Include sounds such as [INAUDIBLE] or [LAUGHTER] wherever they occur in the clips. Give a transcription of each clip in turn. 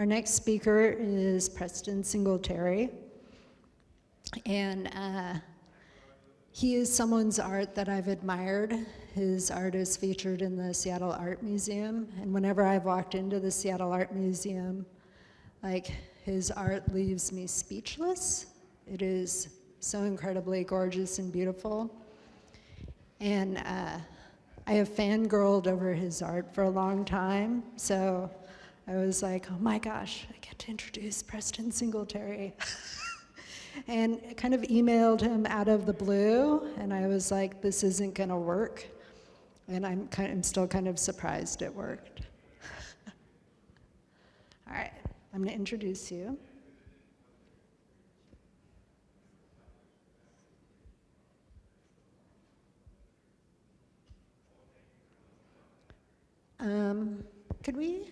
Our next speaker is Preston Singletary. And uh, he is someone's art that I've admired. His art is featured in the Seattle Art Museum. And whenever I've walked into the Seattle Art Museum, like his art leaves me speechless. It is so incredibly gorgeous and beautiful. And uh, I have fangirled over his art for a long time. So I was like, oh my gosh, I get to introduce Preston Singletary. [LAUGHS] and kind of emailed him out of the blue, and I was like, this isn't gonna work. And I'm, kind of, I'm still kind of surprised it worked. [LAUGHS] All right, I'm gonna introduce you. Um, could we?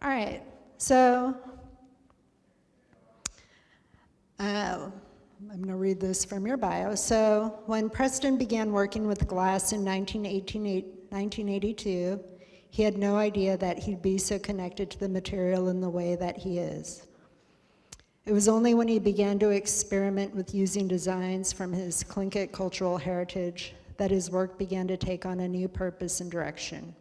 All right, so uh, I'm going to read this from your bio. So when Preston began working with glass in 1982, he had no idea that he'd be so connected to the material in the way that he is. It was only when he began to experiment with using designs from his Tlingit cultural heritage that his work began to take on a new purpose and direction.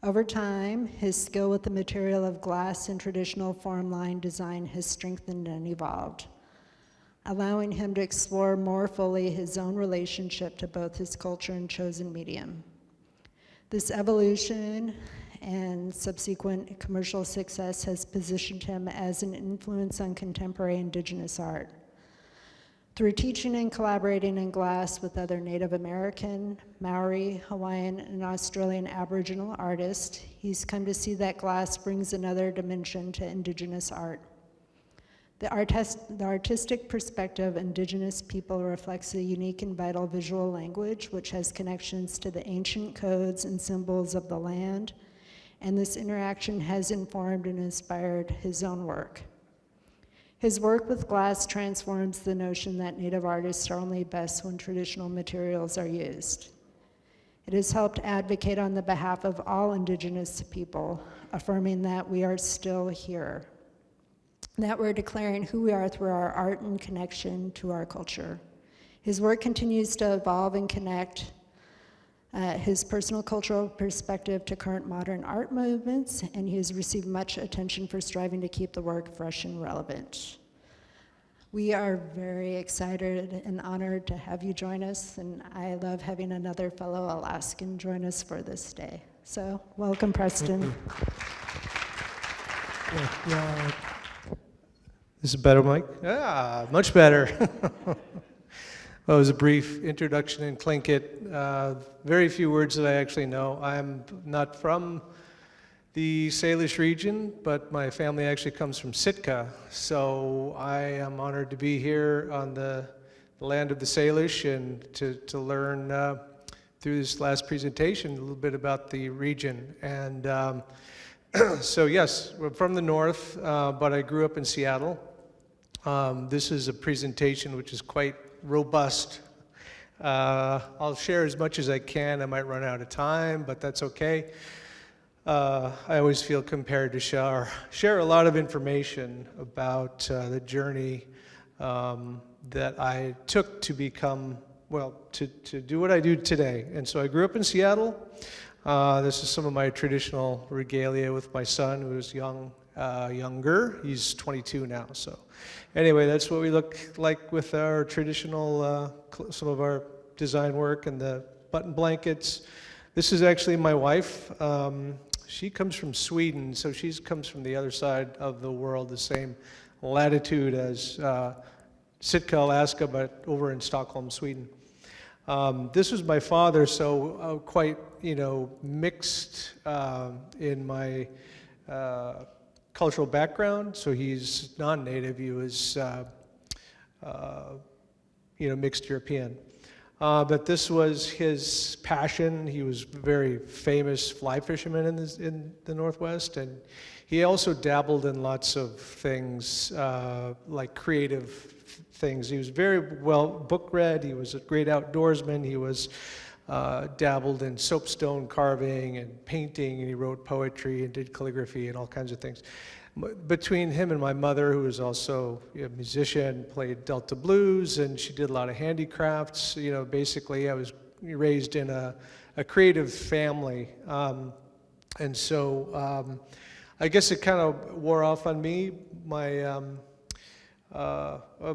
Over time, his skill with the material of glass and traditional form line design has strengthened and evolved, allowing him to explore more fully his own relationship to both his culture and chosen medium. This evolution and subsequent commercial success has positioned him as an influence on contemporary indigenous art. Through teaching and collaborating in glass with other Native American, Maori, Hawaiian, and Australian Aboriginal artists, he's come to see that glass brings another dimension to indigenous art. The, artist, the artistic perspective indigenous people reflects a unique and vital visual language which has connections to the ancient codes and symbols of the land, and this interaction has informed and inspired his own work. His work with glass transforms the notion that native artists are only best when traditional materials are used. It has helped advocate on the behalf of all indigenous people, affirming that we are still here, that we're declaring who we are through our art and connection to our culture. His work continues to evolve and connect uh, his personal cultural perspective to current modern art movements, and he has received much attention for striving to keep the work fresh and relevant. We are very excited and honored to have you join us, and I love having another fellow Alaskan join us for this day. So, welcome, Preston. Yeah, yeah. This is better, Mike? Yeah, much better. [LAUGHS] Well, it was a brief introduction in Tlingit. Uh, very few words that I actually know. I'm not from the Salish region, but my family actually comes from Sitka. So I am honored to be here on the, the land of the Salish and to, to learn uh, through this last presentation a little bit about the region. And um, [CLEARS THROAT] so yes, we're from the north, uh, but I grew up in Seattle. Um, this is a presentation which is quite robust. Uh, I'll share as much as I can. I might run out of time, but that's okay. Uh, I always feel compared to share, share a lot of information about uh, the journey um, that I took to become, well, to, to do what I do today. And so I grew up in Seattle. Uh, this is some of my traditional regalia with my son, who is young, uh, younger. He's 22 now, so anyway, that's what we look like with our traditional, uh, some of our design work and the button blankets. This is actually my wife. Um, she comes from Sweden, so she comes from the other side of the world, the same latitude as uh, Sitka, Alaska, but over in Stockholm, Sweden. Um, this was my father, so uh, quite, you know, mixed uh, in my uh, cultural background, so he's non-native. He was, uh, uh, you know, mixed European. Uh, but this was his passion. He was a very famous fly fisherman in, this, in the Northwest, and he also dabbled in lots of things, uh, like creative things. He was very well book read. He was a great outdoorsman. He was uh, dabbled in soapstone carving and painting, and he wrote poetry and did calligraphy and all kinds of things. Between him and my mother, who was also a musician, played Delta blues, and she did a lot of handicrafts. You know, basically, I was raised in a, a creative family. Um, and so um, I guess it kind of wore off on me. My, um, uh, uh,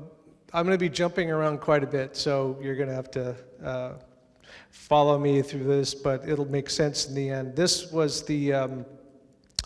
I'm going to be jumping around quite a bit, so you're going to have to uh, follow me through this, but it'll make sense in the end. This was the um,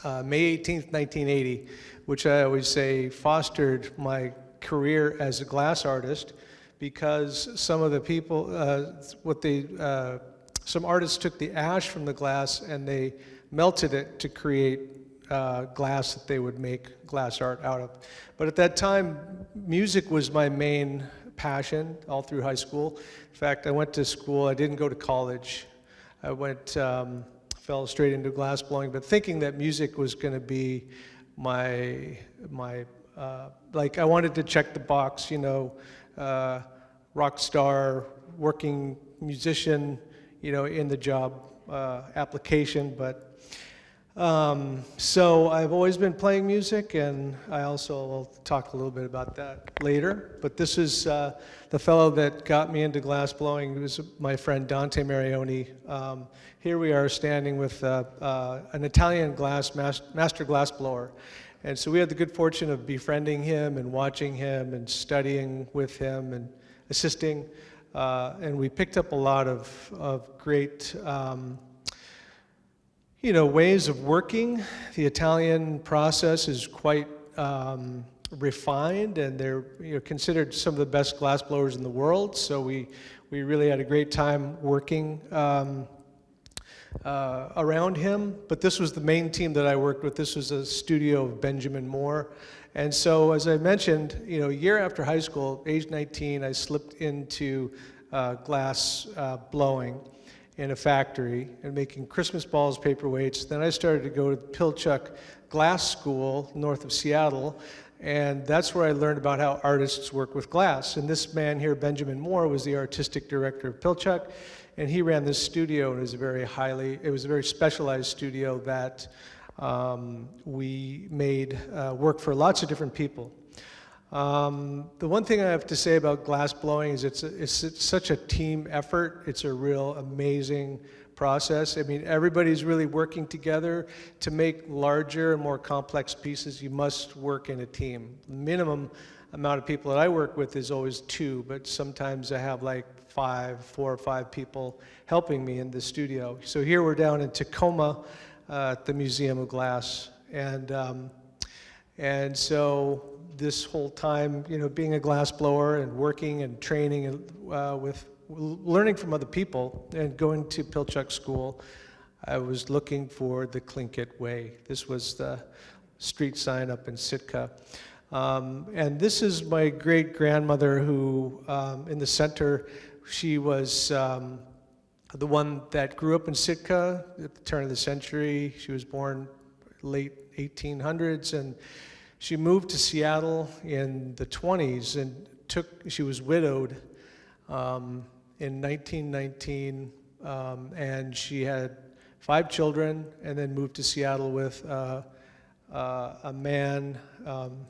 uh, May 18th, 1980, which I always say fostered my career as a glass artist because some of the people, uh, what they, uh, some artists took the ash from the glass and they melted it to create uh, glass that they would make glass art out of. But at that time, music was my main passion all through high school. In fact, I went to school, I didn't go to college. I went, um, fell straight into glass blowing, but thinking that music was going to be my, my uh, like I wanted to check the box, you know, uh, rock star, working musician, you know, in the job uh, application, but um, so I've always been playing music, and I also will talk a little bit about that later. But this is uh, the fellow that got me into glass blowing. It was my friend Dante Marioni. Um, here we are standing with uh, uh, an Italian glass mas- master glass blower. And so we had the good fortune of befriending him and watching him and studying with him and assisting. Uh, and we picked up a lot of, of great um, you know, ways of working. The Italian process is quite um, refined, and they're you know, considered some of the best glass blowers in the world. So we we really had a great time working um, uh, around him. But this was the main team that I worked with. This was a studio of Benjamin Moore. And so, as I mentioned, you know, a year after high school, age 19, I slipped into uh, glass uh, blowing in a factory and making Christmas balls, paperweights. Then I started to go to Pilchuck Glass School north of Seattle, and that's where I learned about how artists work with glass. And this man here, Benjamin Moore, was the artistic director of Pilchuck, and he ran this studio. And it was a very highly, it was a very specialized studio that um, we made uh, work for lots of different people. Um, the one thing I have to say about glass blowing is it's, a, it's, it's, such a team effort. It's a real amazing process. I mean, everybody's really working together to make larger and more complex pieces. You must work in a team. Minimum amount of people that I work with is always two, but sometimes I have like five, four or five people helping me in the studio. So here we're down in Tacoma uh, at the Museum of Glass. And, um, and so this whole time, you know, being a glass blower and working and training uh, with learning from other people and going to Pilchuck School, I was looking for the Tlingit way. This was the street sign up in Sitka. Um, and this is my great grandmother who, um, in the center, she was um, the one that grew up in Sitka at the turn of the century. She was born late 1800s and she moved to Seattle in the 20s and took, she was widowed um, in 1919, um, and she had five children, and then moved to Seattle with uh, uh, a man um,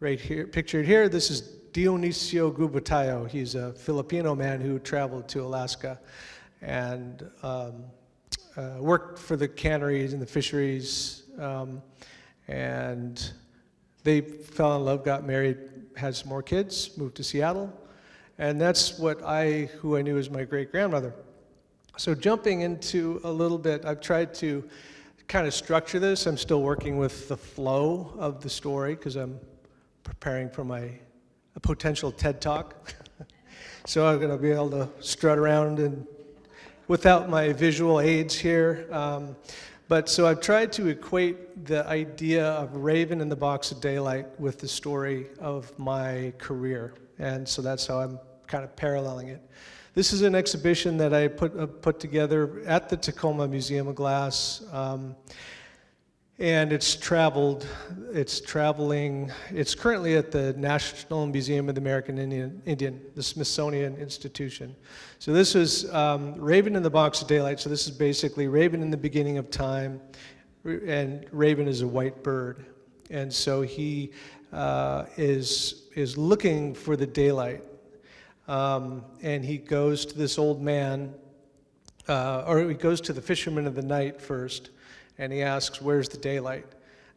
right here, pictured here. This is Dionisio Gubatayo. He's a Filipino man who traveled to Alaska and um, uh, worked for the canneries and the fisheries. Um, and they fell in love, got married, had some more kids, moved to Seattle. And that's what I, who I knew as my great grandmother. So, jumping into a little bit, I've tried to kind of structure this. I'm still working with the flow of the story because I'm preparing for my a potential TED talk. [LAUGHS] so, I'm going to be able to strut around and without my visual aids here. Um, but so I've tried to equate the idea of Raven in the Box of Daylight with the story of my career. And so that's how I'm kind of paralleling it. This is an exhibition that I put, uh, put together at the Tacoma Museum of Glass. Um, and it's traveled, it's traveling, it's currently at the National Museum of the American Indian, Indian the Smithsonian Institution. So this is um, Raven in the Box of Daylight. So this is basically Raven in the beginning of time, and Raven is a white bird. And so he uh, is, is looking for the daylight. Um, and he goes to this old man, uh, or he goes to the fisherman of the night first, and he asks, Where's the daylight?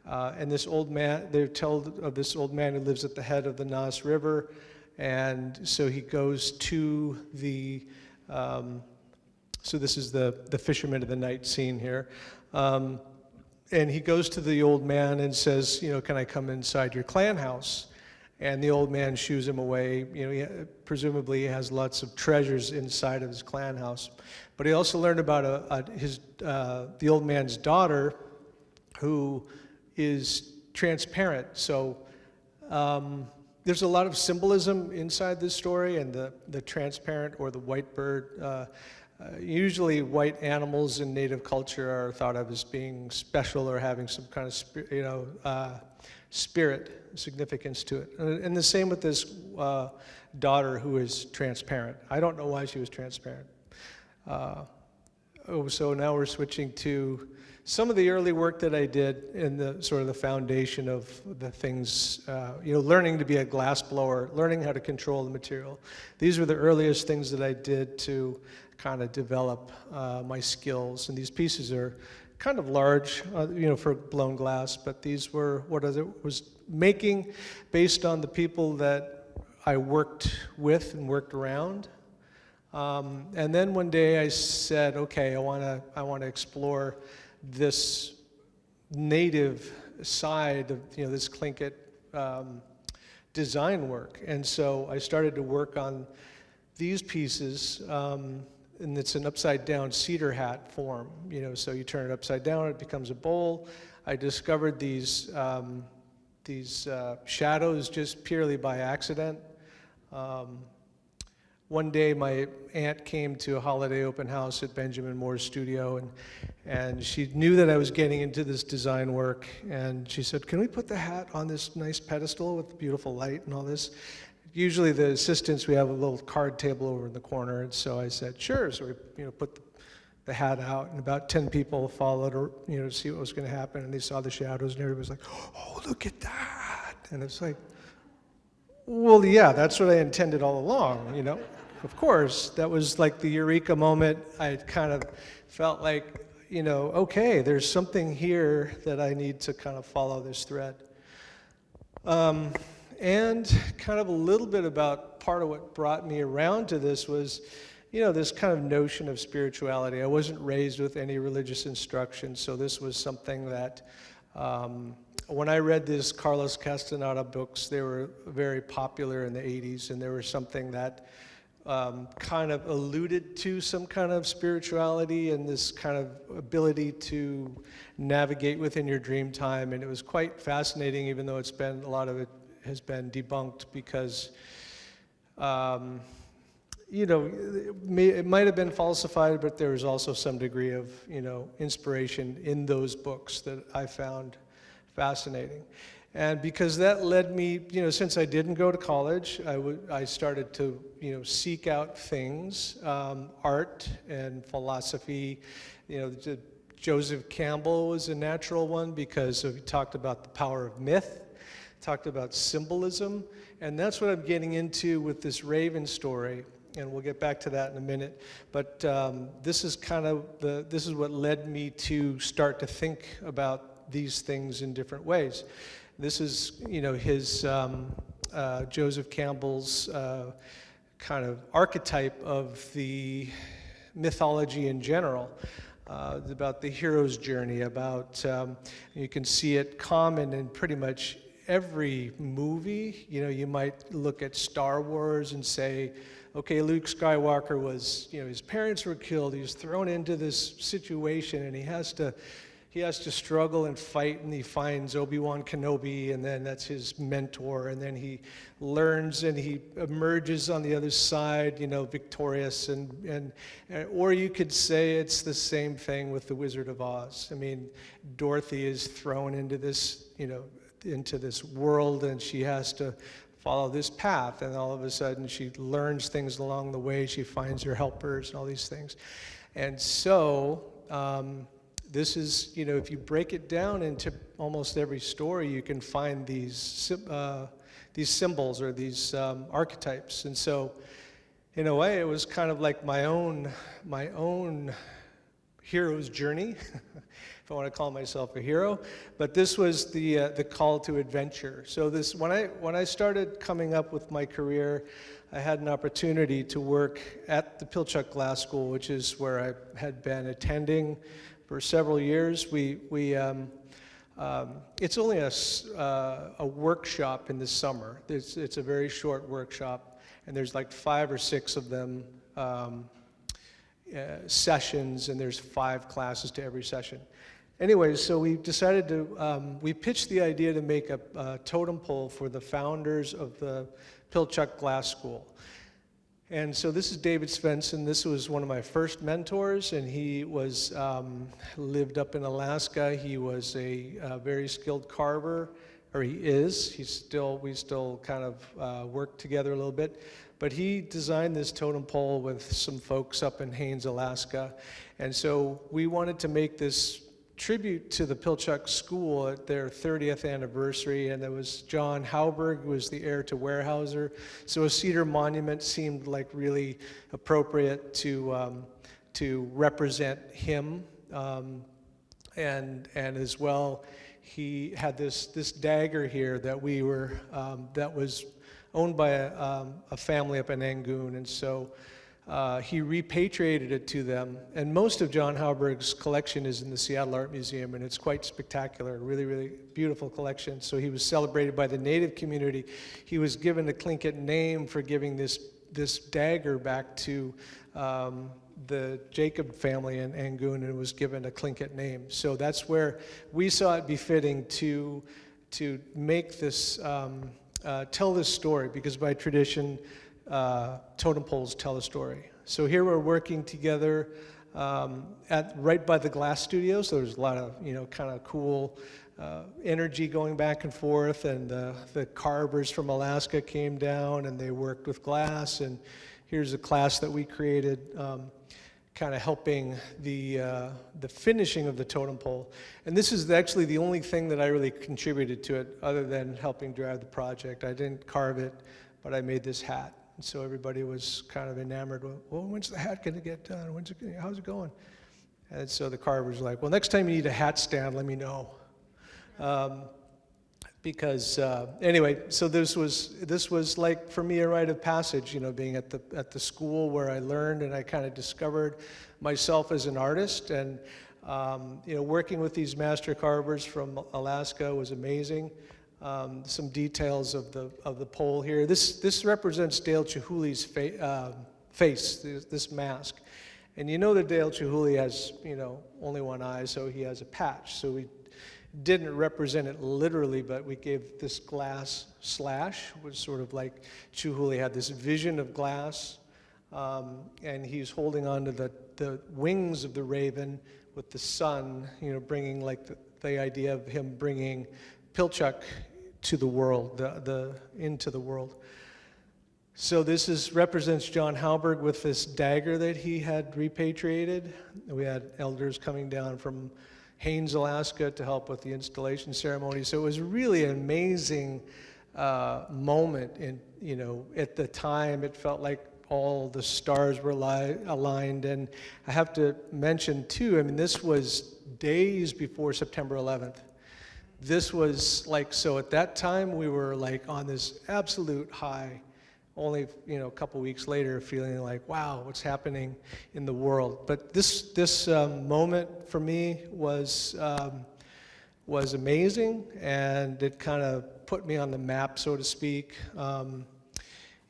Uh, and this old man, they're told of this old man who lives at the head of the Nass River. And so he goes to the, um, so this is the, the fisherman of the night scene here. Um, and he goes to the old man and says, You know, can I come inside your clan house? And the old man shoos him away. You know, he, presumably he has lots of treasures inside of his clan house. But he also learned about a, a, his, uh, the old man's daughter who is transparent. So um, there's a lot of symbolism inside this story, and the, the transparent or the white bird. Uh, uh, usually, white animals in native culture are thought of as being special or having some kind of, you know, uh, spirit significance to it. And, the same with this uh, daughter who is transparent. I don't know why she was transparent. Uh, oh, so now we're switching to some of the early work that I did in the sort of the foundation of the things, uh, you know, learning to be a glass blower, learning how to control the material. These were the earliest things that I did to kind of develop uh, my skills. And these pieces are kind of large, uh, you know, for blown glass, but these were what I was making based on the people that I worked with and worked around. Um, and then one day I said, okay, I want to I want to explore this native side of you know this Tlingit um, design work, and so I started to work on these pieces. Um, and it's an upside down cedar hat form, you know, so you turn it upside down, it becomes a bowl. I discovered these, um, these uh, shadows just purely by accident. Um, one day my aunt came to a holiday open house at Benjamin Moore's studio and, and she knew that I was getting into this design work and she said, can we put the hat on this nice pedestal with the beautiful light and all this? Usually the assistants, we have a little card table over in the corner, and so I said, sure. So we, you know, put the, the hat out, and about 10 people followed, or, you know, to see what was going to happen, and they saw the shadows, and everybody was like, oh, look at that. And it's like, well, yeah, that's what I intended all along, you know. Of course, that was like the eureka moment. I kind of felt like, you know, okay, there's something here that I need to kind of follow this thread. Um, and kind of a little bit about part of what brought me around to this was, you know, this kind of notion of spirituality. I wasn't raised with any religious instruction, so this was something that, um, when I read these Carlos Castaneda books, they were very popular in the 80s, and they were something that um, kind of alluded to some kind of spirituality and this kind of ability to navigate within your dream time. And it was quite fascinating, even though it's been a lot of has been debunked because, um, you know, it, may, it might have been falsified, but there was also some degree of, you know, inspiration in those books that I found fascinating. And because that led me, you know, since I didn't go to college, I, would I started to, you know, seek out things, um, art and philosophy. You know, Joseph Campbell was a natural one because he talked about the power of myth talked about symbolism, and that's what I'm getting into with this Raven story, and we'll get back to that in a minute. But um, this is kind of the, this is what led me to start to think about these things in different ways. This is, you know, his, um, uh, Joseph Campbell's uh, kind of archetype of the mythology in general. Uh, about the hero's journey, about, um, you can see it common in pretty much every movie. You know, you might look at Star Wars and say, okay, Luke Skywalker was, you know, his parents were killed. He was thrown into this situation and he has to, he has to struggle and fight, and he finds Obi Wan Kenobi, and then that's his mentor, and then he learns and he emerges on the other side, you know, victorious, and and uh, or you could say it's the same thing with the Wizard of Oz. I mean, Dorothy is thrown into this, you know, into this world, and she has to follow this path and all of a sudden she learns things along the way she finds her helpers and all these things. And so um, this is you know if you break it down into almost every story you can find these uh, these symbols or these um, archetypes. And so in a way it was kind of like my own my own hero's journey, [LAUGHS] if I want to call myself a hero. But this was the uh, the call to adventure. So this when I when I started coming up with my career, I had an opportunity to work at the Pilchuck Glass School, which is where I had been attending for several years. We we um, um, it's only a, uh, a workshop in the summer. It's, it's a very short workshop, and there's like five or six of them um, uh, sessions, and there's five classes to every session. Anyways, so we decided to, um, we pitched the idea to make a, a totem pole for the founders of the Pilchuck Glass School. And so this is David Svensson. This was one of my first mentors, and he was um, lived up in Alaska. He was a, uh very skilled carver, or he is. He's still we still kind of uh, work together a little bit. But he designed this totem pole with some folks up in Haines, Alaska, and so we wanted to make this tribute to the Pilchuck School at their 30th anniversary, and it was John Hauberg was the heir to Weyerhaeuser. So a cedar monument seemed like really appropriate to um, to represent him, um, and and as well, he had this this dagger here that we were um, that was owned by a, um, a family up in Angoon, and so. Uh, he repatriated it to them, and most of John Hauberg's collection is in the Seattle Art Museum, and it's quite spectacular, really, really beautiful collection. So he was celebrated by the native community. He was given a Tlingit name for giving this this dagger back to um, the Jacob family in Angoon, and was given a Tlingit name. So that's where we saw it befitting to to make this um, uh, tell this story, because by tradition uh, totem poles tell a story. So here we're working together um, at right by the glass studio. So there's a lot of you know kind of cool uh, energy going back and forth. And the carvers from Alaska came down and they worked with glass. And here's a class that we created. Um, kind of helping the, uh, the finishing of the totem pole. And this is actually the only thing that I really contributed to it other than helping drive the project. I didn't carve it, but I made this hat. And so everybody was kind of enamored well, when's the hat going to get done? When's it, gonna- how's it going? And so the carver's like, well, next time you need a hat stand, let me know. Um, because uh, anyway, so this was this was like for me a rite of passage, you know, being at the at the school where I learned and I kind of discovered myself as an artist, and um, you know, working with these master carvers from Alaska was amazing. Um, some details of the of the pole here. This this represents Dale Chihuly's fa- uh, face, this, this mask. And you know that Dale Chihuly has, you know, only one eye, so he has a patch. So we didn't represent it literally, but we gave this glass slash, was sort of like Chihuly had this vision of glass, um, and he's holding on to the, the wings of the raven with the sun, you know, bringing like the, the idea of him bringing Pilchuck to the world, the, the, into the world. So this is represents John Hauberg with this dagger that he had repatriated. We had elders coming down from Haines, Alaska, to help with the installation ceremony. So it was really an amazing uh, moment. In you know, at the time, it felt like all the stars were li- aligned. And I have to mention too. I mean, this was days before September 11th this was like so at that time we were like on this absolute high only you know a couple weeks later feeling like wow what's happening in the world but this this um, moment for me was um, was amazing and it kind of put me on the map so to speak um,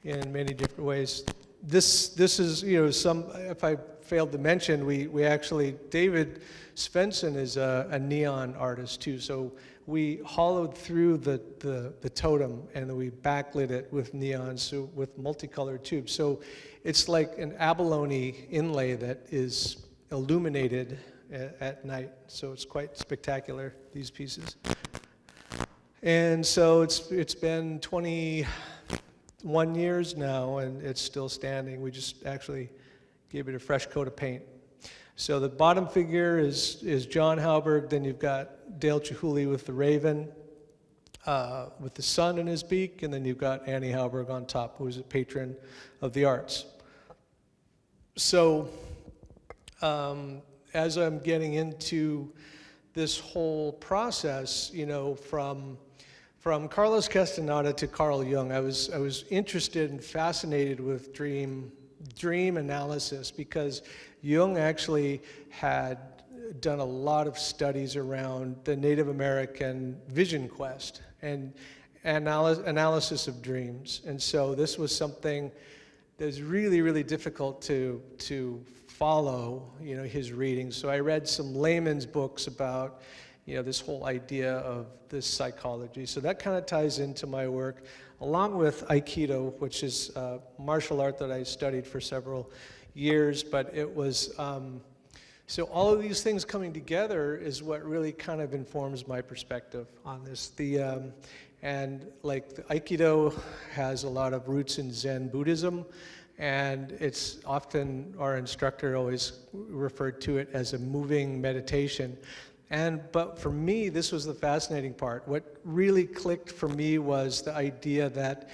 in many different ways this this is you know some if i failed to mention, we, we actually, David Svensson is a, a neon artist too. So we hollowed through the, the, the totem and we backlit it with neon, so with multicolored tubes. So it's like an abalone inlay that is illuminated at, night. So it's quite spectacular, these pieces. And so it's, it's been 21 years now and it's still standing. We just actually gave it a fresh coat of paint. So the bottom figure is, is John Hauberg, then you've got Dale Chihuly with the raven, uh, with the sun in his beak, and then you've got Annie Hauberg on top, who is a patron of the arts. So um, as I'm getting into this whole process, you know, from from Carlos Castaneda to Carl Jung, I was I was interested and fascinated with dream dream analysis because Jung actually had done a lot of studies around the Native American vision quest and analy- analysis of dreams. And so this was something that was really, really difficult to, to follow, you know, his readings. So I read some layman's books about, you know, this whole idea of this psychology. So that kind of ties into my work, along with Aikido, which is a martial art that I studied for several years, but it was, um, so all of these things coming together is what really kind of informs my perspective on this. The, um, and like the Aikido has a lot of roots in Zen Buddhism, and it's often, our instructor always referred to it as a moving meditation. And, but for me, this was the fascinating part. What really clicked for me was the idea that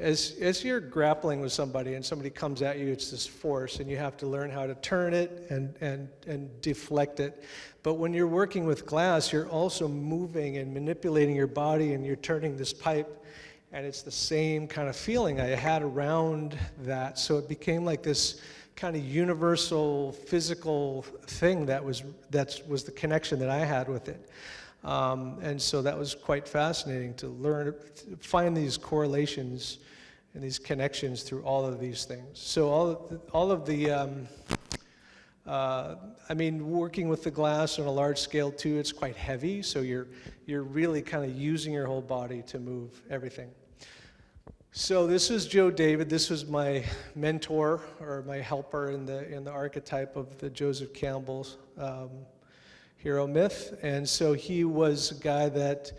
as, as you're grappling with somebody and somebody comes at you, it's this force, and you have to learn how to turn it and, and, and deflect it. But when you're working with glass, you're also moving and manipulating your body, and you're turning this pipe, and it's the same kind of feeling I had around that. So it became like this kind of universal physical thing that was, that was the connection that I had with it. Um, and so that was quite fascinating to learn, find these correlations and these connections through all of these things. So all of the, all of the um, uh, I mean, working with the glass on a large scale too, it's quite heavy, so you're, you're really kind of using your whole body to move everything. So this is Joe David. This was my mentor or my helper in the, in the archetype of the Joseph Campbell's um, hero myth. And so he was a guy that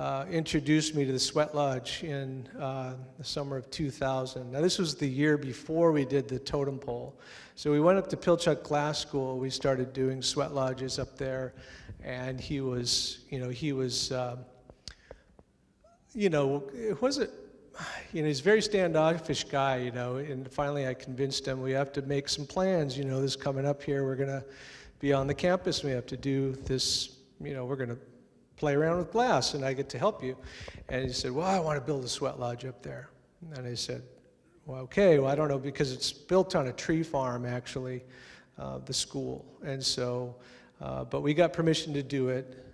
uh, introduced me to the Sweat Lodge in uh, the summer of 2000. Now, this was the year before we did the totem pole. So we went up to Pilchuck Glass School. We started doing sweat lodges up there, and he was, you know, he was, uh, you know, it wasn't, you know, he's a very standoffish guy, you know, and finally I convinced him we have to make some plans, you know, this coming up here, we're going to be on the campus, we have to do this, you know, we're going to play around with glass and I get to help you. And he said, well, I want to build a sweat lodge up there. And I said, well, okay, well, I don't know, because it's built on a tree farm, actually, uh, the school. And so, uh, but we got permission to do it.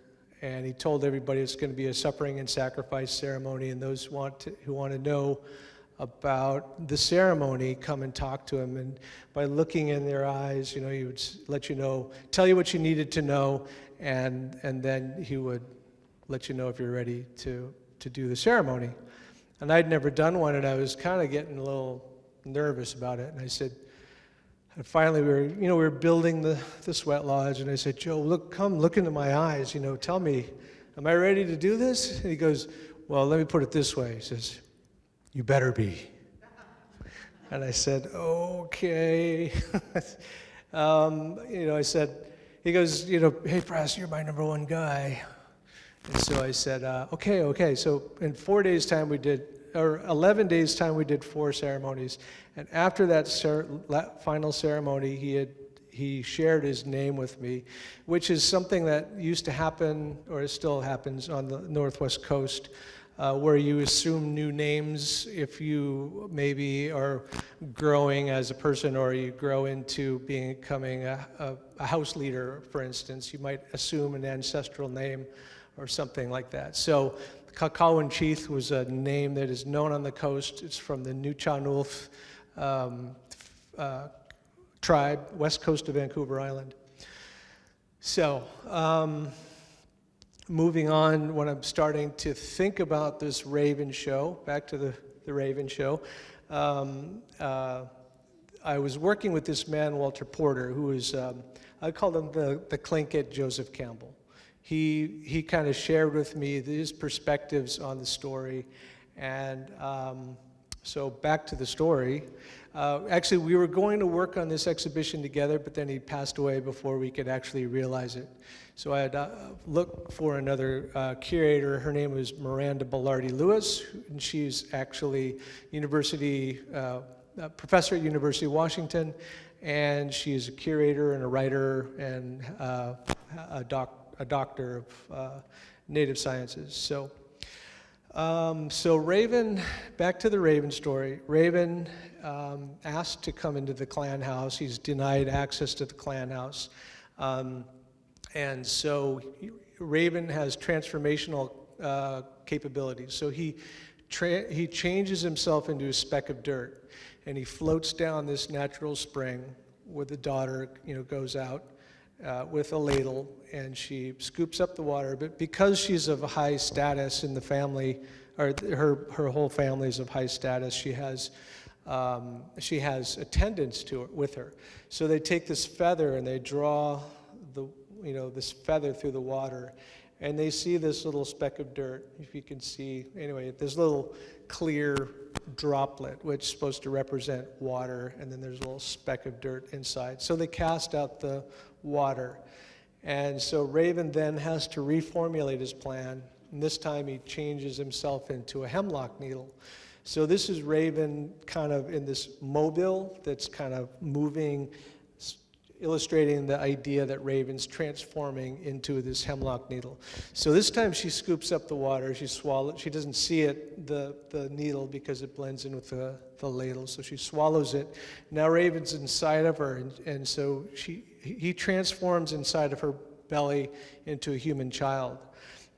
And he told everybody it's going to be a suffering and sacrifice ceremony, and those want to, who want to know about the ceremony come and talk to him. And by looking in their eyes, you know, he would let you know, tell you what you needed to know, and, and then he would let you know if you're ready to, to do the ceremony. And I'd never done one, and I was kind of getting a little nervous about it. And I said, and finally we were, you know, we were building the, the sweat lodge, and I said, Joe, look, come look into my eyes, you know, tell me, am I ready to do this? And he goes, well, let me put it this way. He says, you better be. [LAUGHS] And I said, okay. [LAUGHS] um, you know, I said, he goes, you know, hey, Press, you're my number one guy. And so I said, uh, okay, okay. So in four days' time, we did, or 11 days' time, we did four ceremonies. And after that cer final ceremony, he had he shared his name with me, which is something that used to happen, or it still happens on the Northwest Coast, uh, where you assume new names if you maybe are growing as a person or you grow into becoming a, a, a house leader, for instance. You might assume an ancestral name or something like that. So Kakawin was a name that is known on the coast. It's from the Nuu-chah-nulth um, uh, tribe, west coast of Vancouver Island. So, um, moving on, when I'm starting to think about this Raven show, back to the, the Raven show, um, uh, I was working with this man, Walter Porter, who is, um, I call him the, the Tlingit Joseph Campbell. He, he kind of shared with me his perspectives on the story. And um, so back to the story. Uh, actually, we were going to work on this exhibition together, but then he passed away before we could actually realize it. So I had uh, looked for another uh, curator. Her name was Miranda Belarde-Lewis, and she's actually university uh, professor at University of Washington, and she is a curator and a writer and uh, a, doc, a doctor of uh, native sciences. So. Um, so Raven, back to the Raven story. Raven um, asked to come into the clan house. He's denied access to the clan house. Um, and so Raven has transformational uh, capabilities. So he, he changes himself into a speck of dirt and he floats down this natural spring where the daughter you know, goes out uh, with a ladle and she scoops up the water. But because she's of high status in the family, or her, her whole family is of high status, she has, um, she has attendants to her, with her. So they take this feather and they draw the, you know, this feather through the water and they see this little speck of dirt, if you can see, anyway, this little clear droplet, which is supposed to represent water, and then there's a little speck of dirt inside. So they cast out the water. And so Raven then has to reformulate his plan, and this time he changes himself into a hemlock needle. So this is Raven kind of in this mobile that's kind of moving illustrating the idea that Raven's transforming into this hemlock needle. So this time she scoops up the water, she swallows, she doesn't see it, the, the needle, because it blends in with the, the ladle, so she swallows it. Now Raven's inside of her, and, and so she, he transforms inside of her belly into a human child.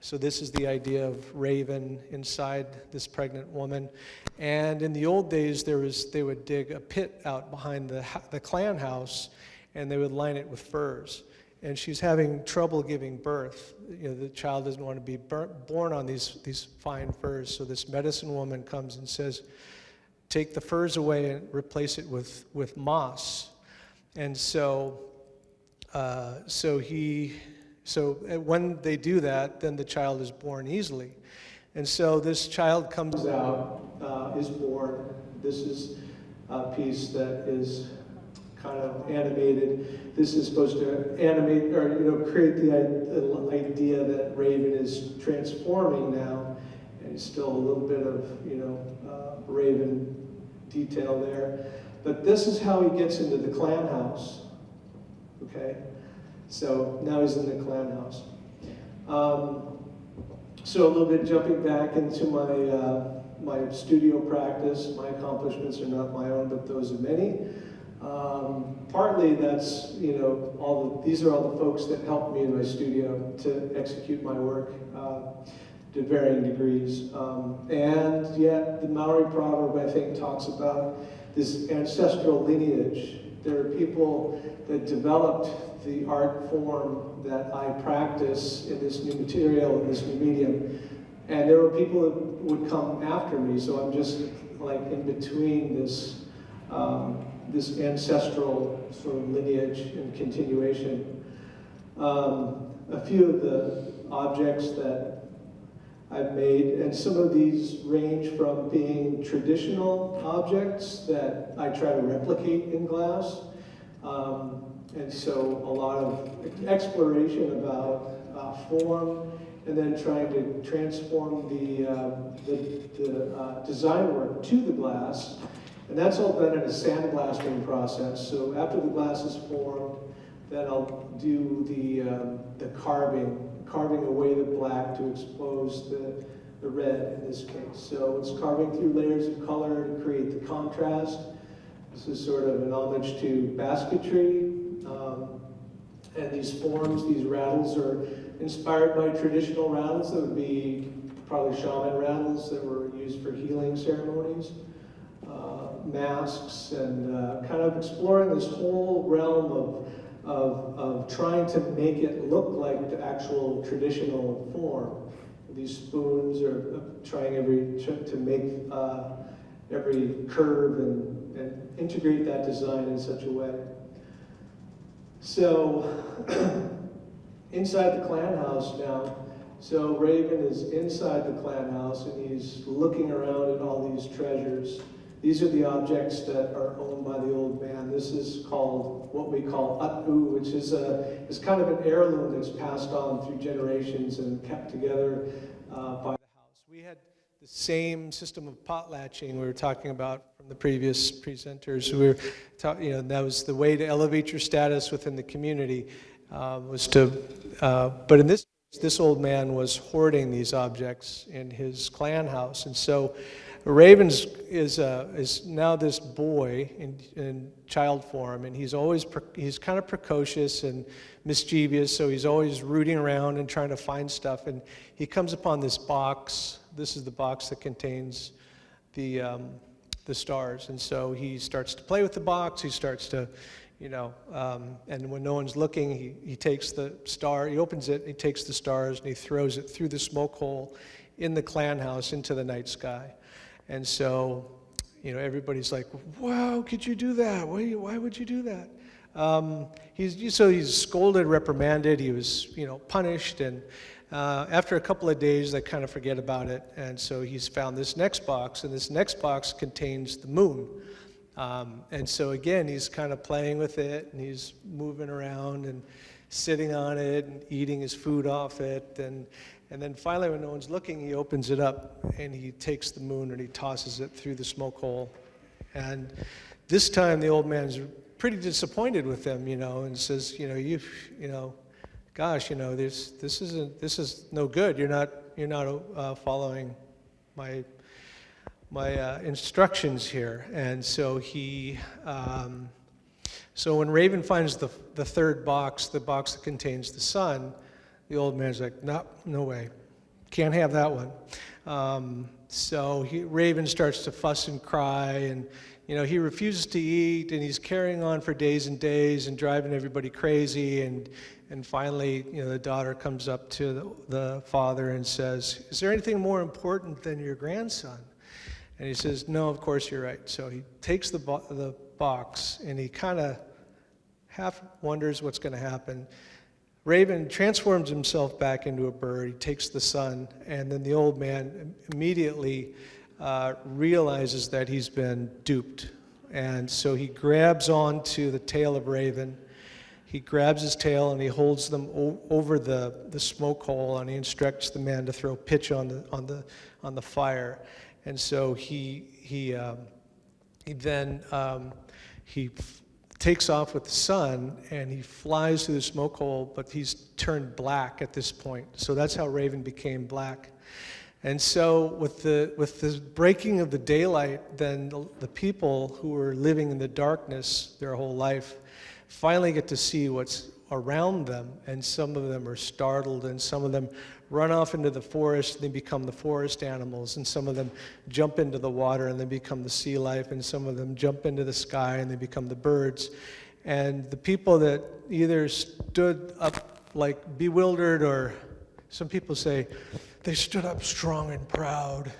So this is the idea of Raven inside this pregnant woman. And in the old days, there was, they would dig a pit out behind the, the clan house, and they would line it with furs. And she's having trouble giving birth. You know, the child doesn't want to be born on these, these fine furs. So this medicine woman comes and says, take the furs away and replace it with, with moss. And so, uh, so he, so when they do that, then the child is born easily. And so this child comes out, uh, is born. This is a piece that is kind of animated. This is supposed to animate or you know create the idea that Raven is transforming now, and still a little bit of you know uh, Raven detail there. But this is how he gets into the clan house. Okay, so now he's in the clan house. Um, so a little bit jumping back into my uh, my studio practice. My accomplishments are not my own, but those of many. Um, partly that's, you know, all the, these are all the folks that helped me in my studio to execute my work uh, to varying degrees. Um, and yet the Maori proverb, I think, talks about this ancestral lineage. There are people that developed the art form that I practice in this new material, in this new medium. And there were people that would come after me, so I'm just like in between this um, this ancestral sort of lineage and continuation. Um, a few of the objects that I've made, and some of these range from being traditional objects that I try to replicate in glass, um, and so a lot of exploration about uh, form, and then trying to transform the, uh, the, the uh, design work to the glass and that's all done in a sandblasting process. So after the glass is formed, then I'll do the, um, the carving, carving away the black to expose the, the red in this case. So it's carving through layers of color to create the contrast. This is sort of an homage to basketry. Um, and these forms, these rattles are inspired by traditional rattles that would be probably shaman rattles that were used for healing ceremonies masks and uh, kind of exploring this whole realm of, of, of trying to make it look like the actual traditional form. These spoons are uh, trying every to make uh, every curve and, and integrate that design in such a way. So [CLEARS THROAT] inside the clan house now, so Raven is inside the clan house and he's looking around at all these treasures. These are the objects that are owned by the old man. This is called what we call atu, which is a is kind of an heirloom that's passed on through generations and kept together uh, by the house. We had the same system of potlatching we were talking about from the previous presenters. We were, ta- you know, that was the way to elevate your status within the community uh, was to, uh, but in this this old man was hoarding these objects in his clan house, and so Ravens is, uh, is now this boy in, in child form, and he's always he's kind of precocious and mischievous, so he's always rooting around and trying to find stuff. And he comes upon this box. This is the box that contains the um, the stars, and so he starts to play with the box. He starts to you know, um, and when no one's looking, he, he takes the star, he opens it, he takes the stars, and he throws it through the smoke hole in the clan house into the night sky. And so, you know, everybody's like, wow, could you do that? Why, why would you do that? Um, he's, so he's scolded, reprimanded, he was, you know, punished, and uh, after a couple of days, they kind of forget about it. And so he's found this next box, and this next box contains the moon. Um, and so again, he's kind of playing with it and he's moving around and sitting on it and eating his food off it. And, and then finally, when no one's looking, he opens it up and he takes the moon and he tosses it through the smoke hole. And this time, the old man's pretty disappointed with him, you know, and says, you know, you, you know, gosh, you know, this, this isn't, this is no good. You're not, you're not uh, following my my uh, instructions here. And so he, um, so when Raven finds the, the third box, the box that contains the sun, the old man's like, no, no way, can't have that one. Um, so he, Raven starts to fuss and cry, and you know he refuses to eat, and he's carrying on for days and days, and driving everybody crazy. And and finally, you know, the daughter comes up to the, the father and says, "Is there anything more important than your grandson?" And he says, No, of course you're right. So he takes the, bo- the box and he kind of half wonders what's going to happen. Raven transforms himself back into a bird. He takes the sun, and then the old man immediately uh, realizes that he's been duped. And so he grabs onto the tail of Raven. He grabs his tail and he holds them over the, the smoke hole and he instructs the man to throw pitch on the, on the, on the fire. And so he, he, um, he then um, he takes off with the sun and he flies through the smoke hole, but he's turned black at this point. So that's how Raven became black. And so, with the, with the breaking of the daylight, then the, the people who were living in the darkness their whole life finally get to see what's around them, and some of them are startled, and some of them run off into the forest and they become the forest animals, and some of them jump into the water and they become the sea life, and some of them jump into the sky and they become the birds. And the people that either stood up like bewildered, or some people say they stood up strong and proud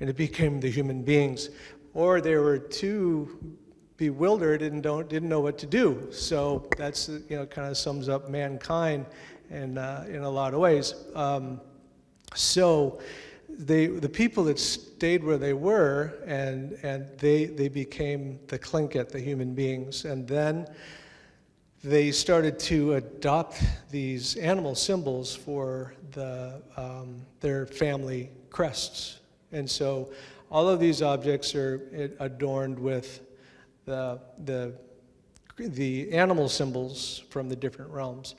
and it became the human beings, or they were too bewildered and don't, didn't know what to do. So that's, you know, kind of sums up mankind in, uh, in a lot of ways. Um, so they, the people that stayed where they were, and, and they, they became the Tlingit, the human beings. And then they started to adopt these animal symbols for the, um, their family crests. And so all of these objects are adorned with the, the, the animal symbols from the different realms.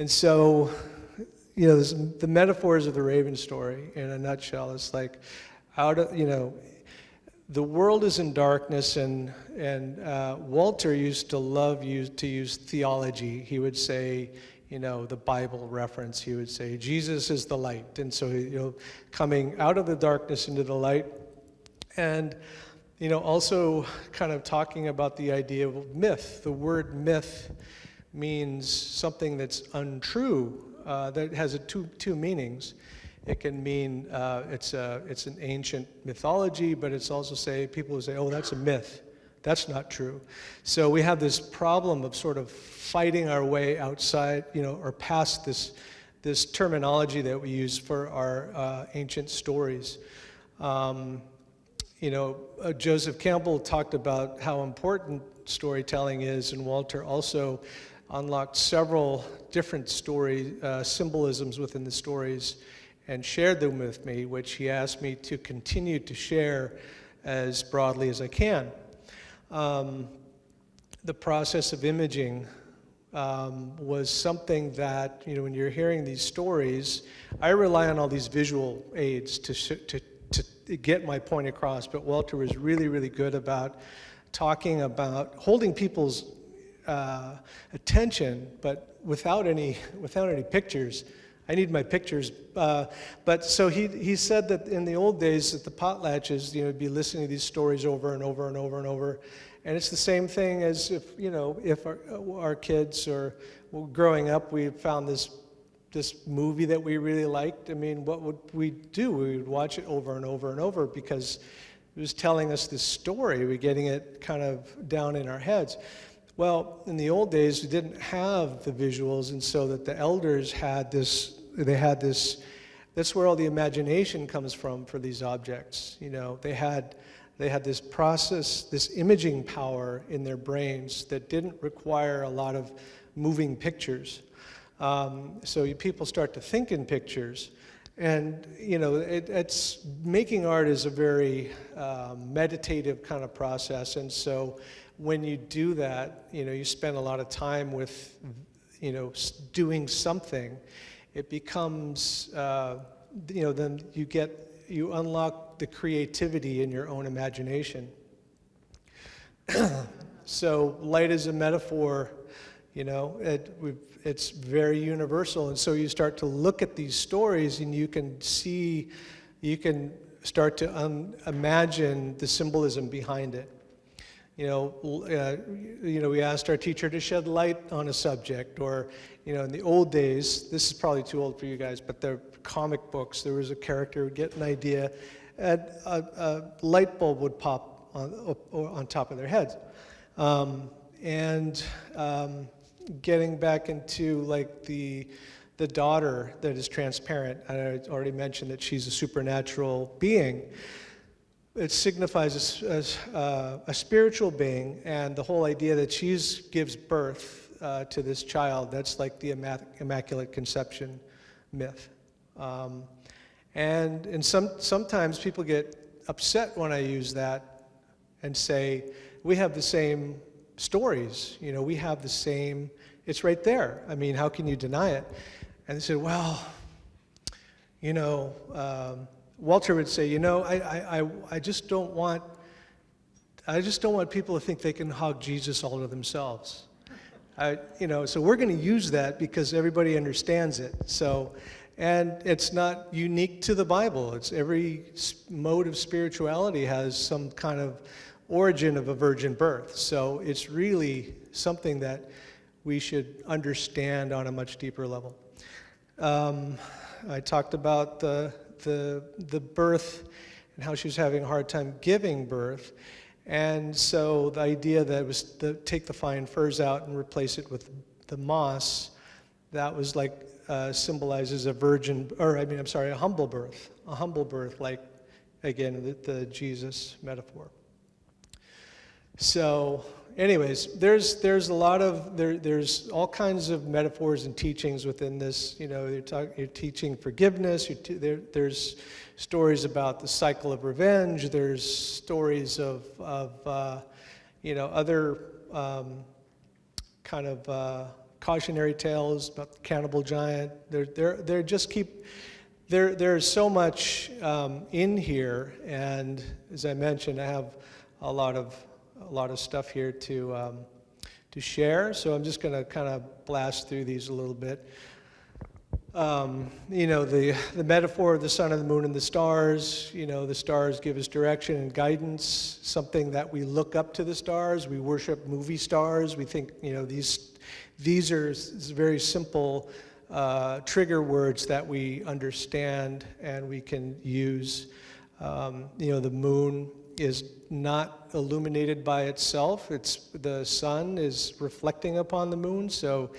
And so, you know, this, the metaphors of the Raven story in a nutshell is like, out of, you know, the world is in darkness, and, and uh, Walter used to love use, to use theology. He would say, you know, the Bible reference, he would say, Jesus is the light. And so, you know, coming out of the darkness into the light. And you know, also kind of talking about the idea of myth. The word myth means something that's untrue, uh, that has a two, two meanings. It can mean uh, it's, a, it's an ancient mythology, but it's also say, people who say, oh, that's a myth. That's not true. So we have this problem of sort of fighting our way outside, you know, or past this, this terminology that we use for our uh, ancient stories. Um, you know, uh, Joseph Campbell talked about how important storytelling is, and Walter also unlocked several different story uh, symbolisms within the stories and shared them with me, which he asked me to continue to share as broadly as I can. Um, the process of imaging um, was something that, you know, when you're hearing these stories, I rely on all these visual aids to, to, to get my point across, but Walter was really, really good about talking about holding people's uh, attention, but without any, without any pictures. I need my pictures. Uh, but so he, he said that in the old days that the potlatches, you know, be listening to these stories over and over and over and over. And it's the same thing as if, you know, if our, our kids or well, growing up, we found this, this movie that we really liked. I mean, what would we do? We would watch it over and over and over because it was telling us this story. We're getting it kind of down in our heads. Well, in the old days, we didn't have the visuals, and so that the elders had this they had this, that's where all the imagination comes from for these objects. You know, they had, they had this process, this imaging power in their brains that didn't require a lot of moving pictures. Um, so people start to think in pictures. And, you know, it, it's, making art is a very uh, meditative kind of process. And so when you do that, you know, you spend a lot of time with, you know, doing something it becomes, uh, you know, then you get, you unlock the creativity in your own imagination. [CLEARS THROAT] so light is a metaphor, you know, it, it's very universal. And so you start to look at these stories and you can see, you can start to imagine the symbolism behind it. You know, uh, you know, we asked our teacher to shed light on a subject, or you know, in the old days, this is probably too old for you guys, but the comic books, there was a character would get an idea, and a, a light bulb would pop on, on top of their heads. Um, and um, getting back into like the, the daughter that is transparent, I already mentioned that she's a supernatural being. It signifies a, a, uh, a spiritual being, and the whole idea that she gives birth uh, to this child. That's like the Immaculate Conception myth. Um, and and some, sometimes people get upset when I use that and say, we have the same stories. You know, we have the same, it's right there. I mean, how can you deny it? And they said, well, you know, um, Walter would say, you know, I, I, I just don't want, I just don't want people to think they can hug Jesus all to themselves. I, you know, so we're going to use that because everybody understands it. So, and it's not unique to the Bible. It's every mode of spirituality has some kind of origin of a virgin birth. So it's really something that we should understand on a much deeper level. Um, I talked about the, the, the birth and how she was having a hard time giving birth. And so the idea that was to take the fine furs out and replace it with the moss, that was like uh, symbolizes a virgin, or I mean, I'm sorry, a humble birth, a humble birth, like again the, the Jesus metaphor. So, anyways, there's there's a lot of there there's all kinds of metaphors and teachings within this. You know, you're, talk, you're teaching forgiveness. You're there, there's stories about the cycle of revenge. There's stories of, of uh, you know, other um, kind of uh, cautionary tales about the cannibal giant. They're, they're, they're just keep, there, there's so much um, in here, and as I mentioned, I have a lot of, a lot of stuff here to, um, to share, so I'm just going to kind of blast through these a little bit. um, you know, the, the metaphor of the sun and the moon and the stars, you know, the stars give us direction and guidance, something that we look up to the stars. We worship movie stars. We think, you know, these, these are very simple uh, trigger words that we understand and we can use. Um, you know, the moon is not illuminated by itself. It's the sun is reflecting upon the moon, so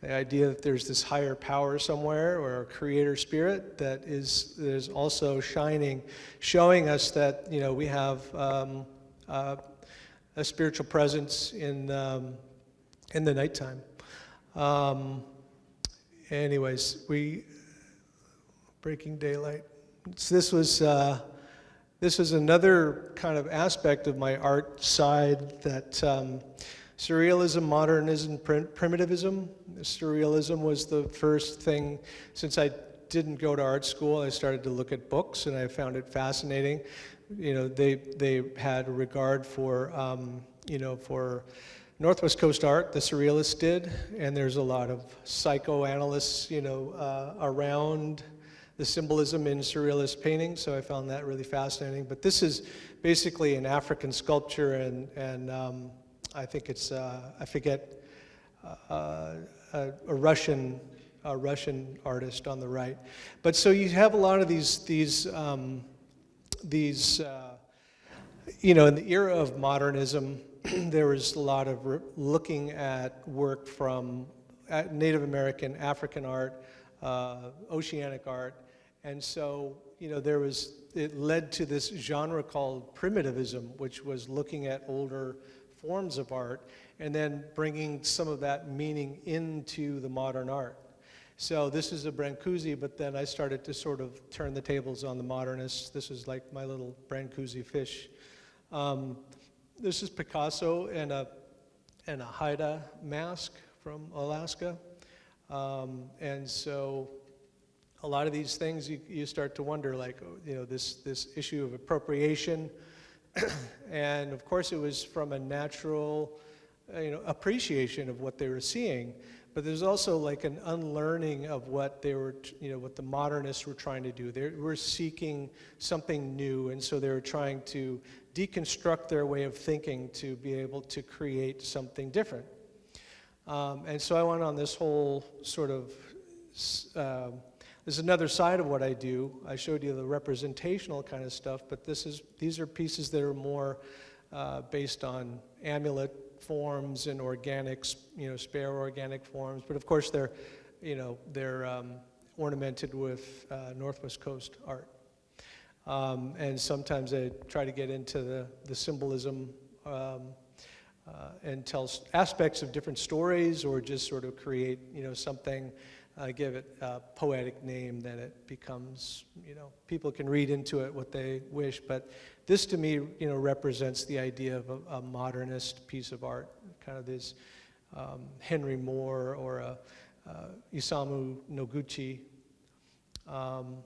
the idea that there's this higher power somewhere or a creator spirit that is, that is also shining, showing us that you know we have um, uh, a spiritual presence in um, in the nighttime. Um, anyways, we breaking daylight. So this was. Uh, this is another kind of aspect of my art side that um, surrealism, modernism, prim- primitivism. Surrealism was the first thing, since I didn't go to art school, I started to look at books and I found it fascinating. You know, they, they had regard for, um, you know, for Northwest Coast art, the surrealists did, and there's a lot of psychoanalysts, you know, uh, around the symbolism in surrealist painting, so I found that really fascinating. But this is basically an African sculpture, and, and um, I think it's, uh, I forget, uh, a, a Russian, a Russian artist on the right. But so you have a lot of these, these, um, these uh, you know, in the era of modernism, [CLEARS THROAT] there was a lot of looking at work from uh, Native American, African art, uh, oceanic art, and so, you know, there was, it led to this genre called primitivism, which was looking at older forms of art and then bringing some of that meaning into the modern art. So this is a Brancusi, but then I started to sort of turn the tables on the modernists. This is like my little Brancusi fish. Um, this is Picasso and a, and a Haida mask from Alaska. Um, and so a lot of these things you, you start to wonder like oh, you know this this issue of appropriation. [CLEARS THROAT] And of course it was from a natural uh, you know appreciation of what they were seeing. But there's also like an unlearning of what they were you know what the modernists were trying to do. They were seeking something new and so they were trying to deconstruct their way of thinking to be able to create something different. Um, and so i went on this whole sort of uh, there's another side of what I do. I showed you the representational kind of stuff, but this is, these are pieces that are more uh, based on amulet forms and organics, you know, spare organic forms. But of course, they're, you know, they're um, ornamented with uh, Northwest Coast art. Um, and sometimes I try to get into the, the symbolism um, uh, and tell aspects of different stories or just sort of create, you know, something uh, give it a poetic name, then it becomes, you know, people can read into it what they wish. But this to me, you know, represents the idea of a, a modernist piece of art, kind of this um, Henry Moore or a, uh, Isamu Noguchi. Um,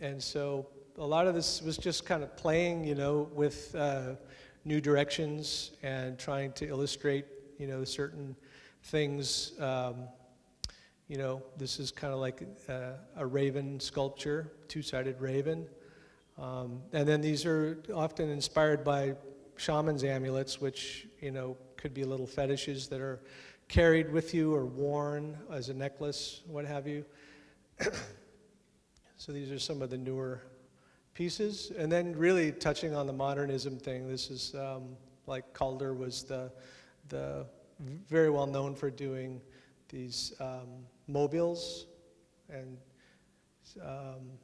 and so a lot of this was just kind of playing, you know, with uh, new directions and trying to illustrate, you know, certain things. Um, you know, this is kind of like a, a raven sculpture, two-sided raven. Um, and then these are often inspired by shaman's amulets, which, you know, could be little fetishes that are carried with you or worn as a necklace, what have you. [COUGHS] so these are some of the newer pieces. And then really touching on the modernism thing, this is um, like Calder was the, the very well known for doing these um, mobiles and um,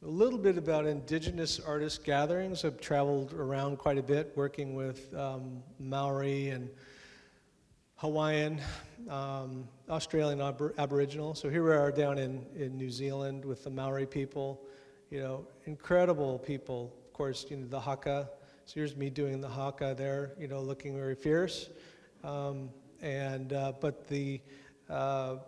so a little bit about indigenous artist gatherings. I've traveled around quite a bit working with um, Maori and Hawaiian, um, Australian Abor Aboriginal. So here we are down in, in New Zealand with the Maori people, you know, incredible people. Of course, you know, the haka. So here's me doing the haka there, you know, looking very fierce. Um, and, uh, but the, uh,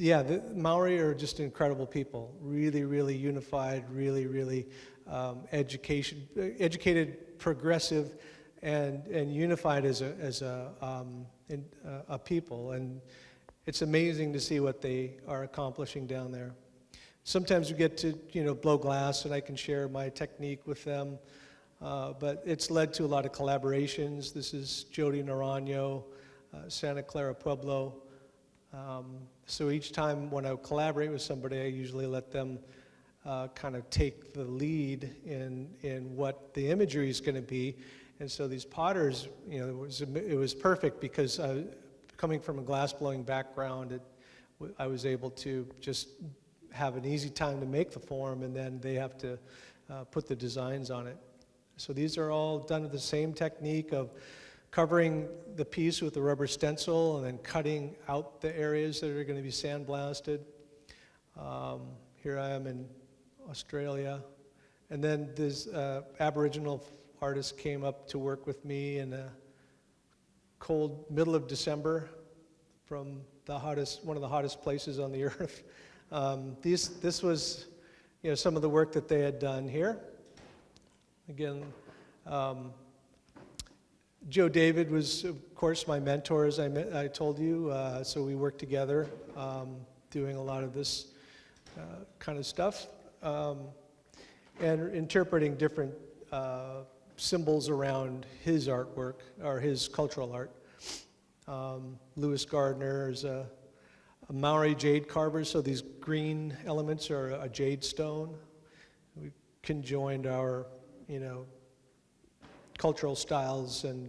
yeah, the Maori are just incredible people. Really, really unified, really, really um, education, educated, progressive, and, and unified as a, as a, um, in, uh, a people. And it's amazing to see what they are accomplishing down there. sometimes we get to, you know, blow glass and I can share my technique with them. Uh, but it's led to a lot of collaborations. This is Jody Naranjo, uh, Santa Clara Pueblo. Um, so each time when I collaborate with somebody, I usually let them uh, kind of take the lead in, in what the imagery is going to be. And so these potters, you know, it was, it was perfect because I, coming from a glass blowing background, it, I was able to just have an easy time to make the form and then they have to uh, put the designs on it. So these are all done with the same technique of covering the piece with a rubber stencil and then cutting out the areas that are going to be sandblasted. Um, here I am in Australia. And then this uh, Aboriginal artist came up to work with me in a cold middle of December from the hottest, one of the hottest places on the [LAUGHS] earth. Um, these, this was, you know, some of the work that they had done here. Again, um, Joe David was, of course, my mentor, as I, I told you. Uh, so we worked together um, doing a lot of this uh, kind of stuff um, and interpreting different uh, symbols around his artwork or his cultural art. Um, Lewis Gardiner is a, a Maori jade carver, so these green elements are a jade stone. We conjoined our you know, cultural styles and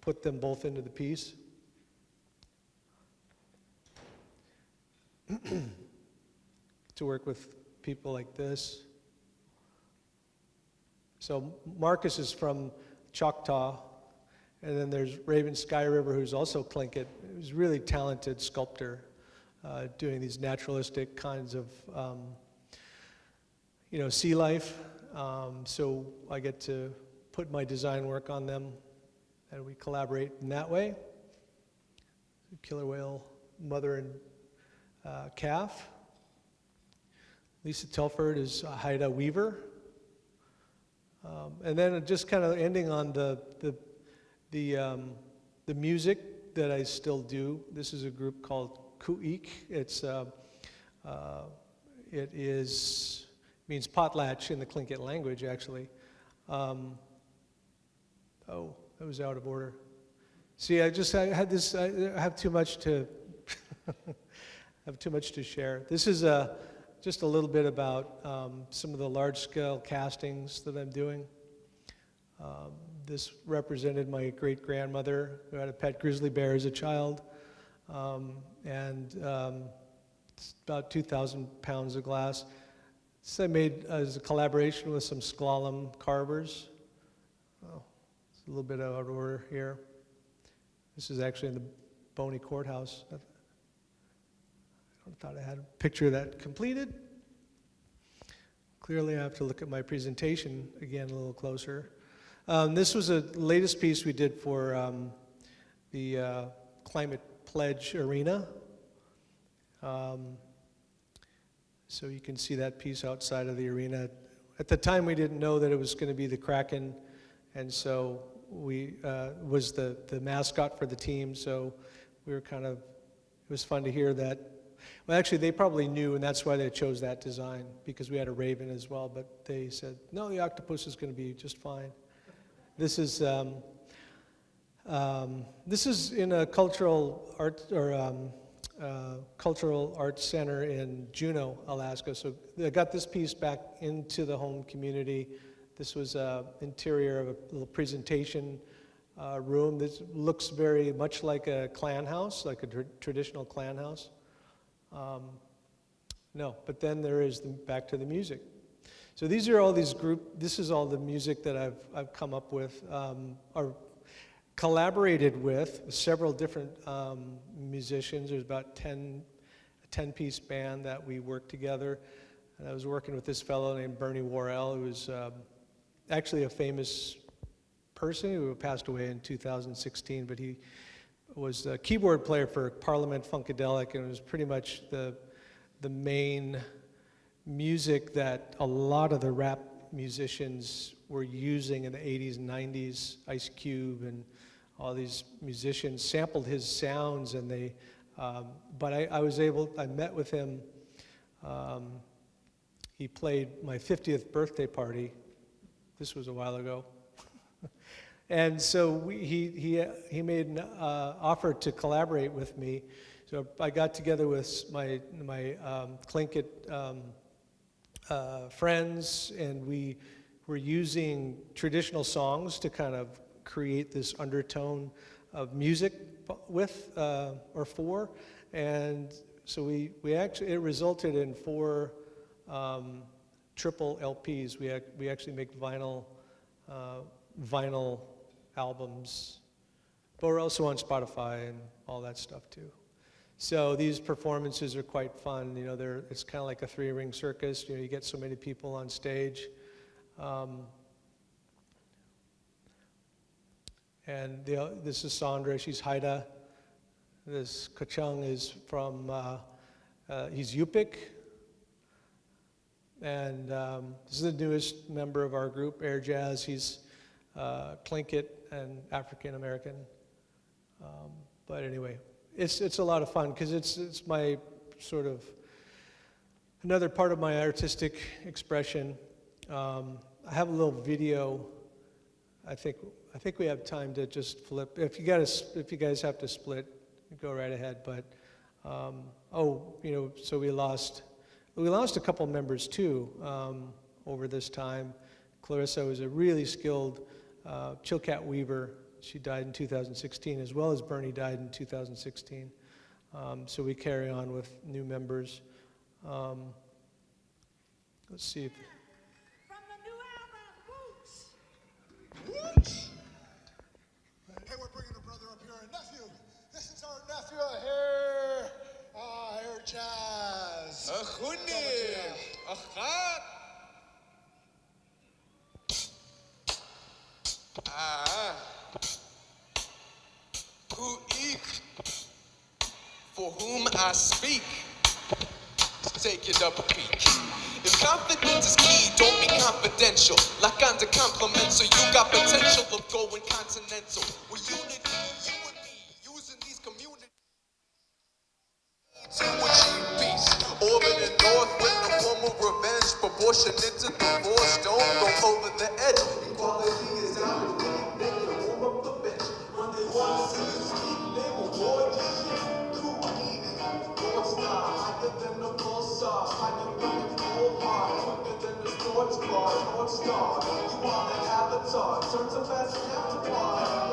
put them both into the piece. [CLEARS THROAT] to work with people like this. So Marcus is from Choctaw, and then there's Raven Skyriver, who's also. He's a really talented sculptor, uh, doing these naturalistic kinds of, um, you know, sea life. Um, so I get to put my design work on them, and we collaborate in that way. Killer whale, mother and uh, calf. Lisa Telford is a Haida Weaver. Um, and then just kind of ending on the, the, the, um, the music that I still do. This is a group called Khu.éex'. It's, uh, uh, it is means potlatch in the Tlingit language, actually. Um, oh, that was out of order. See, I just I had this. I have too much to [LAUGHS] have too much to share. This is a just a little bit about um, some of the large-scale castings that I'm doing. Um, this represented my great-grandmother who had a pet grizzly bear as a child, um, and um, it's about 2,000 pounds of glass. This I made as a collaboration with some slalom carvers. A little bit out of order here. This is actually in the Boney Courthouse. I thought I had a picture of that completed. Clearly, I have to look at my presentation again a little closer. Um, this was the latest piece we did for um, the uh, Climate Pledge Arena. Um, so you can see that piece outside of the arena. At the time, we didn't know that it was going to be the Kraken, and so we uh, was the, the mascot for the team. So we were kind of, it was fun to hear that. Well, actually, they probably knew, and that's why they chose that design, because we had a raven as well, but they said, no, the octopus is going to be just fine. This is, um, um, this is in a cultural art, or um, uh, Cultural Arts Center in Juneau, Alaska. So I got this piece back into the home community. This was an interior of a little presentation uh, room. This looks very much like a clan house, like a tr traditional clan house. Um, no, but then there is the, back to the music. So these are all these group, this is all the music that I've, I've come up with, um, or collaborated with several different um, musicians. There's about 10, a 10 piece band that we worked together. And I was working with this fellow named Bernie Worrell, who was um, actually a famous person who passed away in 2016, but he was a keyboard player for Parliament Funkadelic and was pretty much the, the main music that a lot of the rap musicians were using in the 80s and 90s, Ice Cube and all these musicians sampled his sounds and they, um, but I, I, was able, I met with him um, he played my 50th birthday party. This was a while ago. [LAUGHS] and so we, he, he, he made an uh, offer to collaborate with me. So I got together with my, my um, Tlingit um, uh, friends, and we were using traditional songs to kind of create this undertone of music with uh, or for. And so we, we actually, it resulted in four um, triple LPs. We, ac- we actually make vinyl, uh, vinyl albums, but we're also on Spotify and all that stuff too. So these performances are quite fun. You know, they're, it's kind of like a three-ring circus. You know, you get so many people on stage. Um, and the, this is Sandra. She's Haida. This Kachung is from, uh, uh, he's Yupik. And um, this is the newest member of our group, Air Jazz. He's uh, Tlingit and African American. Um, but anyway, it's, it's a lot of fun because it's, it's my sort of another part of my artistic expression. Um, I have a little video. I think, I think we have time to just flip. If you, gotta, if you guys have to split, go right ahead. But, um, oh, you know, so we lost, we lost a couple members too um, over this time. Clarissa was a really skilled uh, Chilkat Weaver. She died in 2016, as well as Bernie died in 2016. Um, so we carry on with new members. Um, let's see if. From the new album, we're bringing a brother up here, a nephew. This is our nephew here. Ah, Air Gaat. Ah, who for whom I speak, take it up a peek. If confidence is key, don't be confidential. Like under compliments, so you got potential of going continental. With proportionate to divorce. Don't go over the edge. Equality is out. Of can warm up the bench. When they want to they will warn you shit. Star, higher than the higher than the heart, quicker than the sports Star, you want an avatar? Turn to fast and afterbar. You don't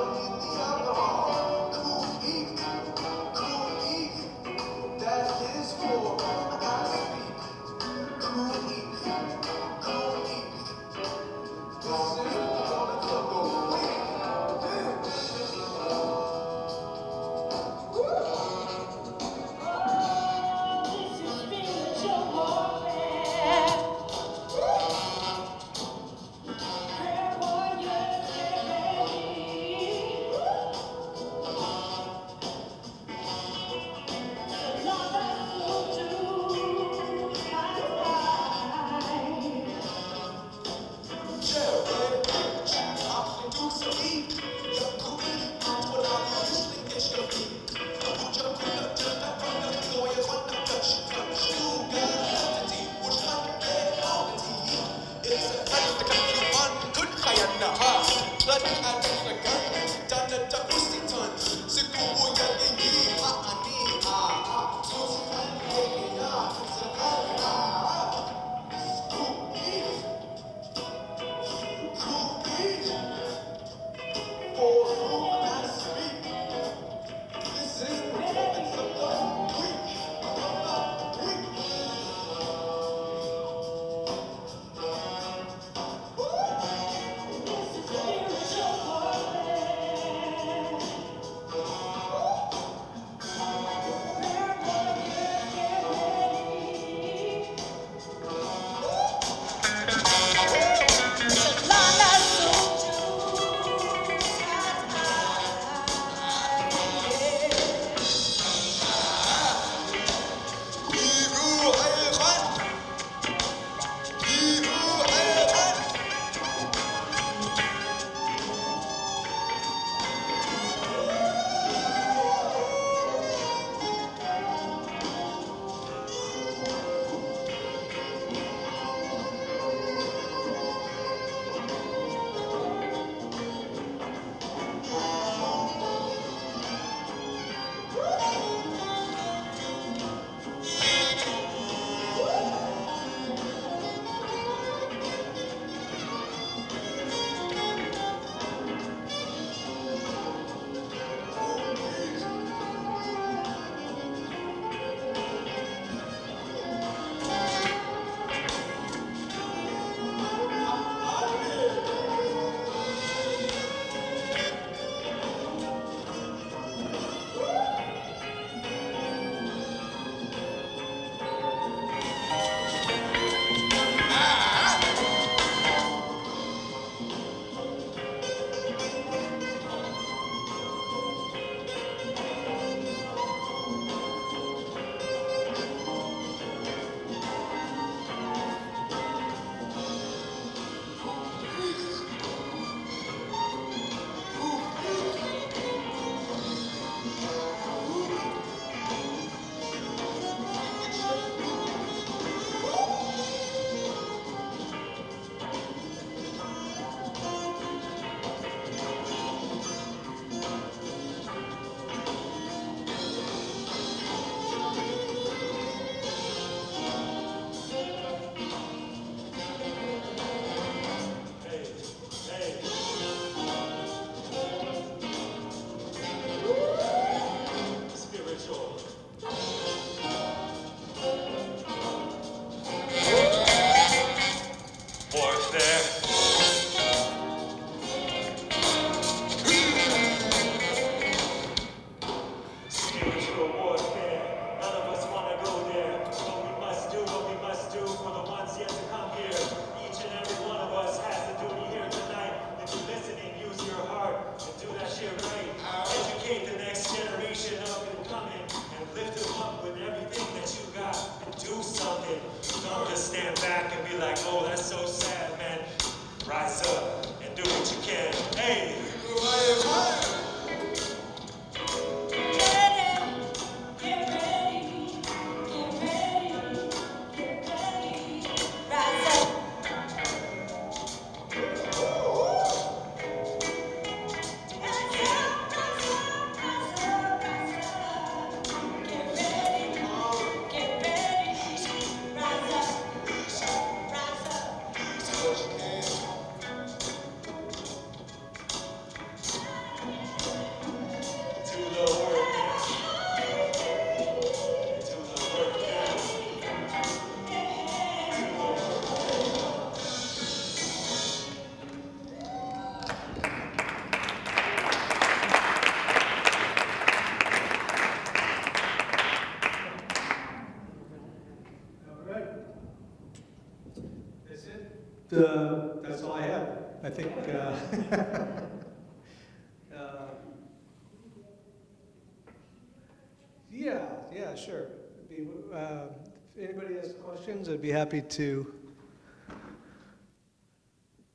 happy to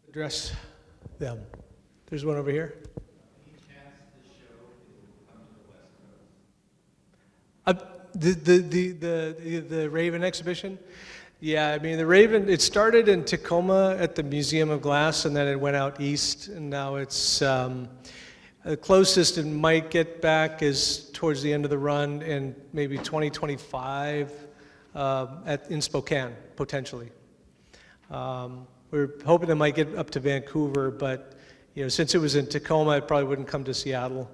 address them. There's one over here. Uh, The, the, the, the, the Raven exhibition? Yeah, I mean, the Raven, it started in Tacoma at the Museum of Glass, and then it went out east, and now it's, um, the closest it might get back is towards the end of the run in maybe 2025 uh, at, in Spokane, potentially. Um, We're hoping it might get up to Vancouver, but, you know, since it was in Tacoma, it probably wouldn't come to Seattle.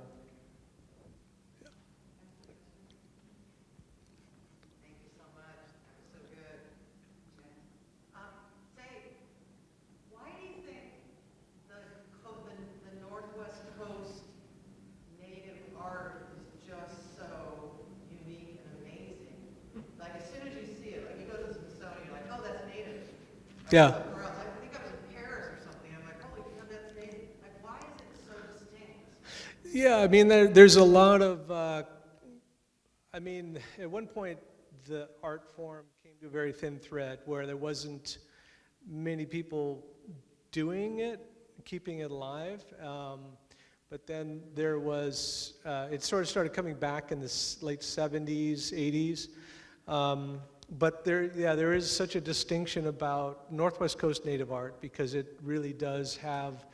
Thank you so much. That was so good. Um, say, why do you think the, co- the, the Northwest Coast native art is just so unique and amazing? Like, as soon as you see it, like, you go to the Smithsonian, you're like, oh, that's native. Or Yeah. somewhere else. I think I was in Paris or something, I'm like, holy cow, that's native. Like, why so? Yeah, I mean, there, there's a lot of, uh, I mean, at one point, the art form came to a very thin thread where there wasn't many people doing it, keeping it alive. Um, but then there was, uh, it sort of started coming back in the late 70s, 80s. Um, but there, yeah, there is such a distinction about Northwest Coast native art because it really does have,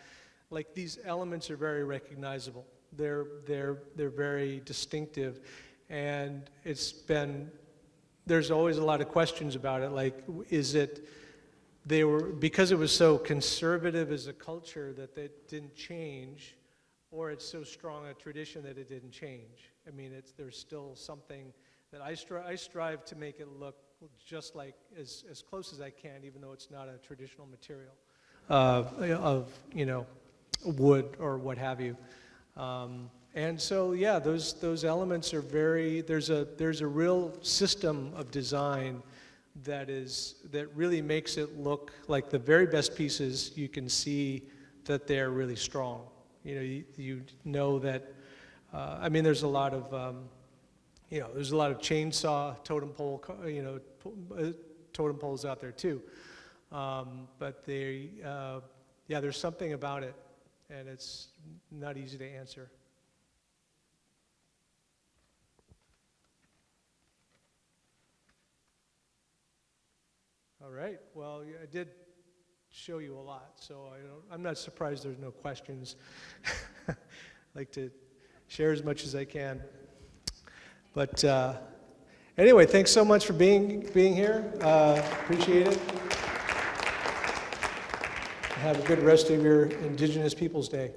like these elements are very recognizable. They're, they're, they're very distinctive. And it's been, there's always a lot of questions about it. Like, is it, they were, because it was so conservative as a culture that it didn't change, or it's so strong a tradition that it didn't change. I mean, it's, there's still something that I strive, I strive to make it look just like, as, as close as I can, even though it's not a traditional material uh, of, you know, wood or what have you. Um, and so, yeah, those, those elements are very, there's a, there's a real system of design that is, that really makes it look like the very best pieces, you can see that they're really strong. You know, you, you know that, uh, I mean, there's a lot of, um, you know, there's a lot of chainsaw totem pole, you know, uh, totem poles out there too. Um, but they, uh, yeah, there's something about it, and it's not easy to answer. All right, well, I did show you a lot, so I I'm not surprised there's no questions. [LAUGHS] I like to share as much as I can. But uh, anyway, thanks so much for being, being here. Uh, appreciate it. Have a good rest of your Indigenous Peoples Day.